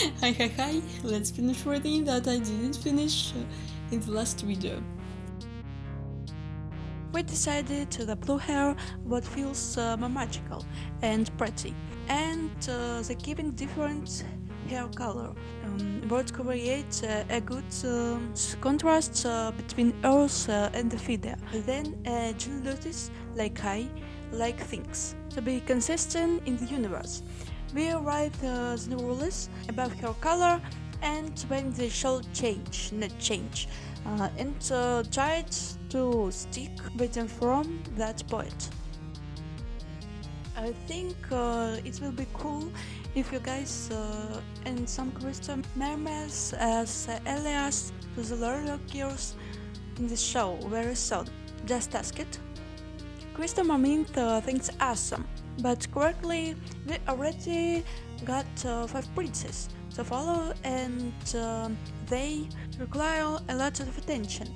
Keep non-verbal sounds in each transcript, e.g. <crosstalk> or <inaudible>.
<laughs> hi hi hi, let's finish reading that I didn't finish uh, in the last video. We decided the blue hair what feels uh, more magical and pretty and uh, the giving different hair color um, would create uh, a good um, contrast uh, between Earth uh, and the feeder. Then uh, noticed, like I, like things, to be consistent in the universe. We write uh, the rules about her color and when they shall change, not change, uh, and uh, tried to stick with them from that point. I think uh, it will be cool if you guys uh, and some Crystal mermaids as alias to the Lord Gears in the show very soon. Just ask it. Crystal Mermaid uh, thinks awesome, but correctly we already got uh, 5 princes to follow and uh, they require a lot of attention.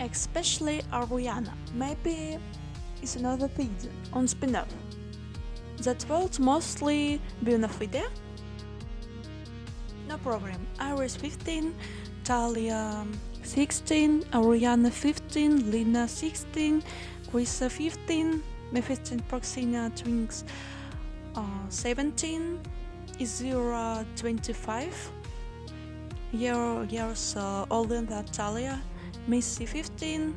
Especially Auriana. Maybe it's another season on spin-off. That will mostly be on a fide? No problem. Iris 15, Talia 16, Auriana 15, Lina 16, Krista 15, Mephiston Praxina Twinks uh, 17, Izira 25, year, years uh, older than Talia, Missy 15.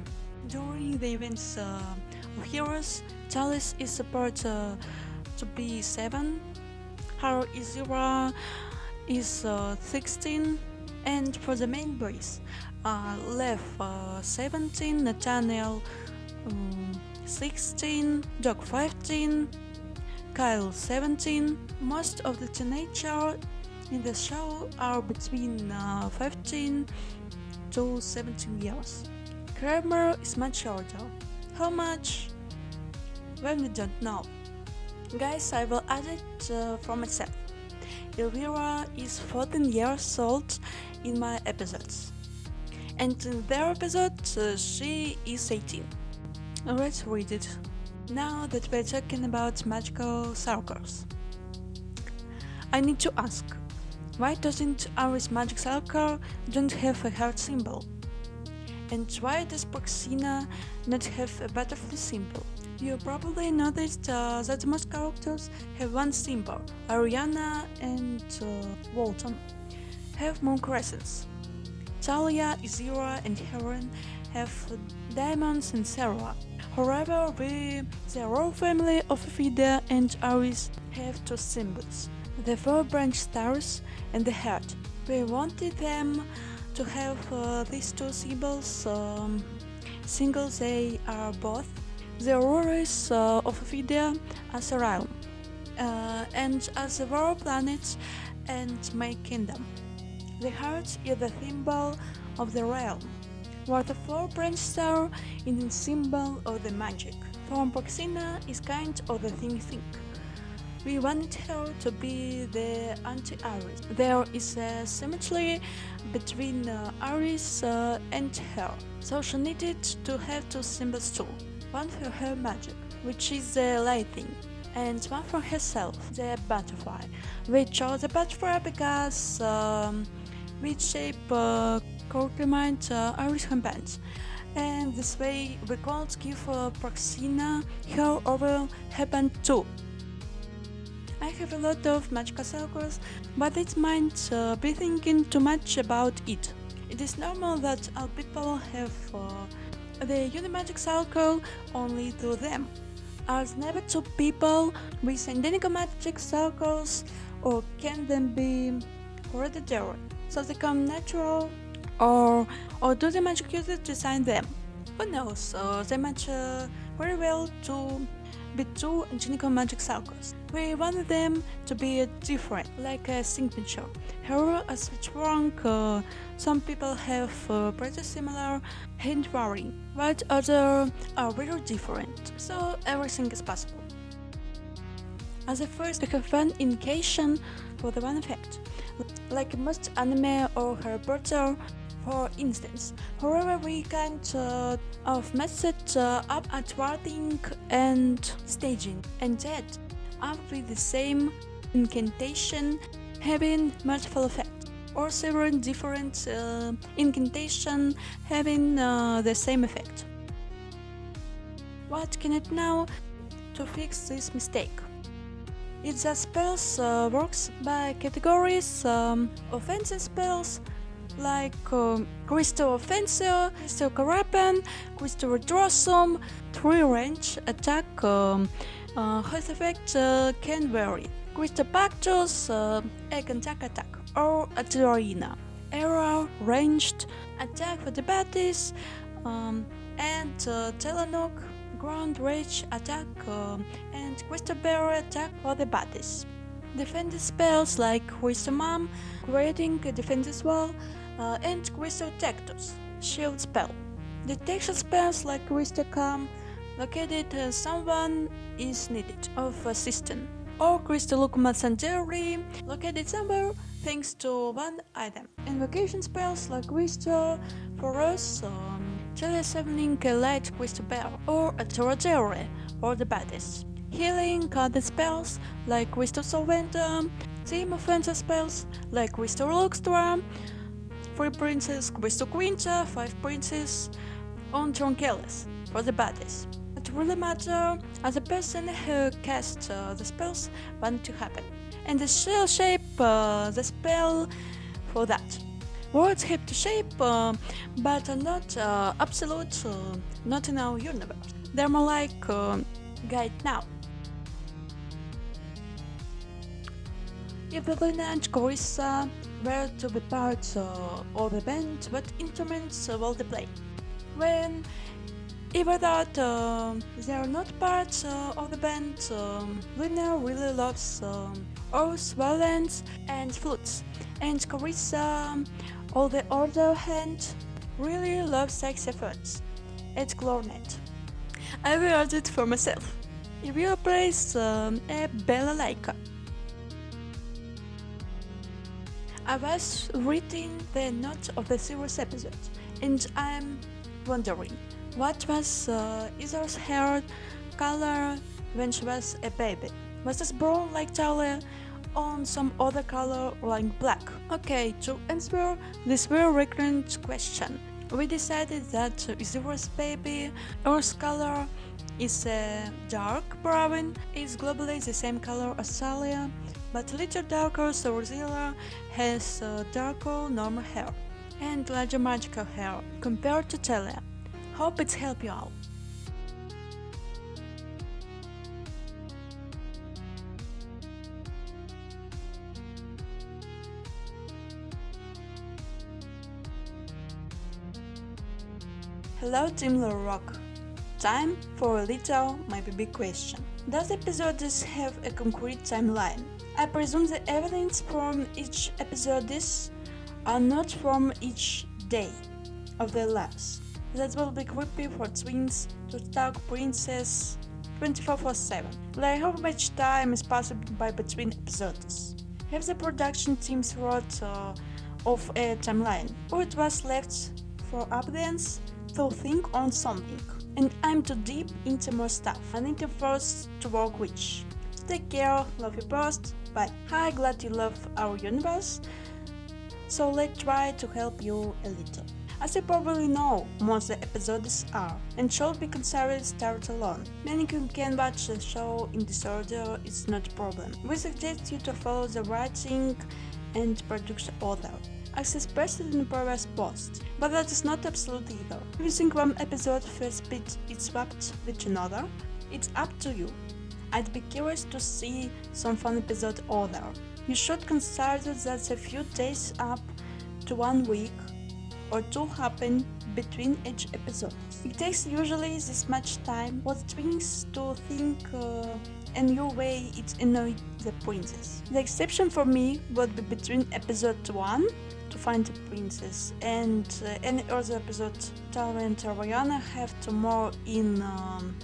During the events uh, of Heroes, Talis is supposed uh, to be 7, her Izira is uh, 16, and for the main boys, uh, Lev uh, 17, Nathaniel um, 16, Doc 15, Kyle 17. Most of the teenagers in the show are between uh, 15 to 17 years. Gramorr is much older. How much? Well, we don't know. Guys, I will add it uh, for myself. Elvira is 14 years old in my episodes. And in their episode, uh, she is 18. Let's read it. Now that we're talking about magical circles. I need to ask, why doesn't Aris magic circle don't have a heart symbol? And why does Praxina not have a butterfly symbol? You probably noticed uh, that most characters have one symbol. Auriana and uh, Walton have moon crescents. Talia, Izira and Heron have diamonds and Sarah. However, we, the royal family of Fida and Aris have two symbols, the four branch stars and the heart. We wanted them to have uh, these two symbols um, single they are both the rulers uh, of Fida as a realm uh, and as a world planet and my kingdom. The heart is the symbol of the realm four branch star is the symbol of the magic. From Praxina is kind of the thing think. We wanted her to be the anti-Aris. There is a symmetry between uh, Aris uh, and her, so she needed to have two symbols too. One for her magic, which is the lightning, and one for herself, the butterfly. We chose the butterfly because um, we shape uh, complement uh, Irish handbands. And this way we could give uh, Praxina her overall headband too. I have a lot of magical circles, but it might uh, be thinking too much about it. It is normal that all people have uh, the Unimagic circle only to them. As never two people with identical magic circles, or can them be hereditary, so they come natural or or do the magic users design them? Who knows, uh, they match uh, very well to be two identical magic circles. We want them to be different, like a signature. However, as with rank, uh, some people have uh, pretty similar hand handwriting, while others are very different, so everything is possible. As a first, we have one indication for the one effect, like most anime or Harry for instance. However, we can't uh, of mess uh, up at writing and staging, and that with the same incantation having multiple effects, or several different uh, incantation having uh, the same effect. What can it now to fix this mistake? It the spells uh, works by categories um, offensive spells like um, Crystal Offensive, Crystal Carapan, Crystal Redressum, three range attack um, uh, health effect uh, can vary. Crystal Pactus, uh, egg attack attack, or Aterina. Arrow, ranged, attack for the baddies, um, and uh, Telenok, ground rage attack, uh, and Crystal Barrier attack for the baddies. Defensive spells like Crystal Mom, creating a defensive wall, uh, and Crystal Tectus, shield spell. Detection spells like Crystal Calm, located uh, someone is needed of assistance. Or Crystal Locomosanjari, located somewhere thanks to one item. Invocation spells like Crystal, for us, um, a light crystal bell, or a Toragere for the baddest. Healing card spells like Crystal Solventum, Team offensive spells like Crystal Luxtra, 3 Princes, Crystal Quinta, 5 Princes, on Tronkeles for the baddest. It really matters as a person who casts uh, the spells want to happen, and the shell shape uh, the spell for that. Words have to shape, uh, but are not uh, absolute, uh, not in our universe. They're more like uh, guide now. If and Carissa were to be parts uh, of the band, what instruments will they play? When even that uh, they are not parts uh, of the band, um, really loves um, oars, violins, and flutes, and Carissa on the other hand, really loves saxophones and clarinet. I will add it for myself. It will place um, a balalaika. I was reading the notes of the series episode, and I'm wondering what was uh, hair color when she was a baby. Was this brown like Talia on some other color like black? Okay, to answer this very recurrent question, we decided that Zero's baby Earth's color is a uh, dark brown, is globally the same color as Talia, but a little darker so has uh, darker normal hair and larger magical hair compared to Talia. Hope it's helped you out. Hello Team LoliRock! Time for a little, maybe big question. Does episodes have a concrete timeline? I presume the evidence from each episodes are not from each day of their lives. That will be creepy for twins to talk princess 24-7. Like how much time is passed by between episodes? Have the production teams thought uh, of a timeline, or it was left for audience to think on something. And I'm too deep into more stuff. I need to first to work with. Take care, love you both. Bye. Hi, glad you love our universe. So let's try to help you a little. As you probably know, most of the episodes are and should be considered start alone. Meaning you can watch the show in this order, it's not a problem. We suggest you to follow the writing and production order as expressed in the previous post, but that is not absolute either. If you think one episode first bit is swapped with another, it's up to you. I'd be curious to see some fun episode order. You should consider that a few days up to one week or two happen between each episode. It takes usually this much time the twins to think uh, a new way it annoyed the princess. The exception for me would be between episode 1 to find the princess and uh, any other episode Talia and Auriana have to more in um,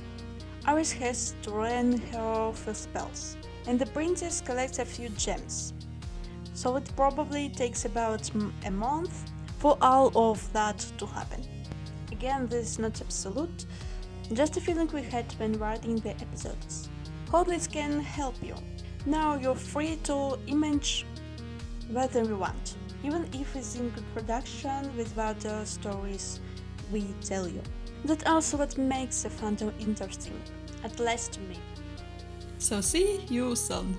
Iris has to learn her first spells and the princess collects a few gems so it probably takes about a month for all of that to happen. Again, this is not absolute, just a feeling we had when writing the episodes. Hope this can help you. Now you're free to image whatever you want, even if it's in good production with other stories we tell you. That's also what makes the fandom interesting, at least to me. So see you soon.